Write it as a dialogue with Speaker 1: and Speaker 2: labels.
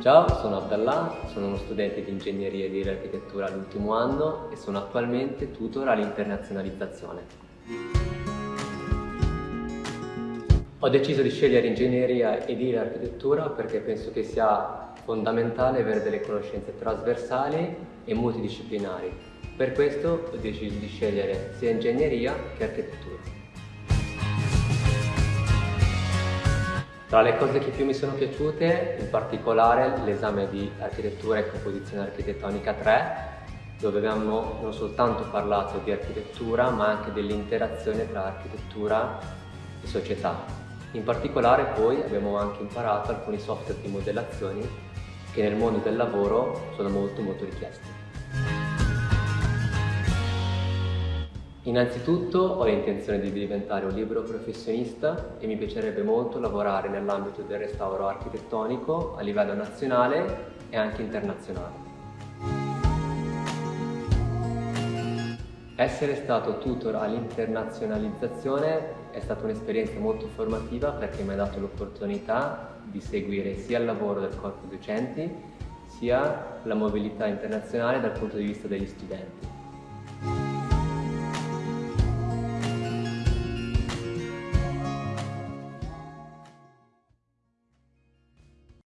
Speaker 1: Ciao, sono Abdallah, sono uno studente di ingegneria e di architettura all'ultimo anno e sono attualmente tutor all'internazionalizzazione. Ho deciso di scegliere ingegneria e di architettura perché penso che sia fondamentale avere delle conoscenze trasversali e multidisciplinari. Per questo ho deciso di scegliere sia ingegneria che architettura. Tra le cose che più mi sono piaciute, in particolare l'esame di architettura e composizione architettonica 3, dove abbiamo non soltanto parlato di architettura, ma anche dell'interazione tra architettura e società. In particolare poi abbiamo anche imparato alcuni software di modellazioni che nel mondo del lavoro sono molto molto richiesti. Innanzitutto ho l'intenzione di diventare un libero professionista e mi piacerebbe molto lavorare nell'ambito del restauro architettonico a livello nazionale e anche internazionale. Essere stato tutor all'internazionalizzazione è stata un'esperienza molto formativa perché mi ha dato l'opportunità di seguire sia il lavoro del corpo docenti sia la mobilità internazionale dal punto di vista degli studenti.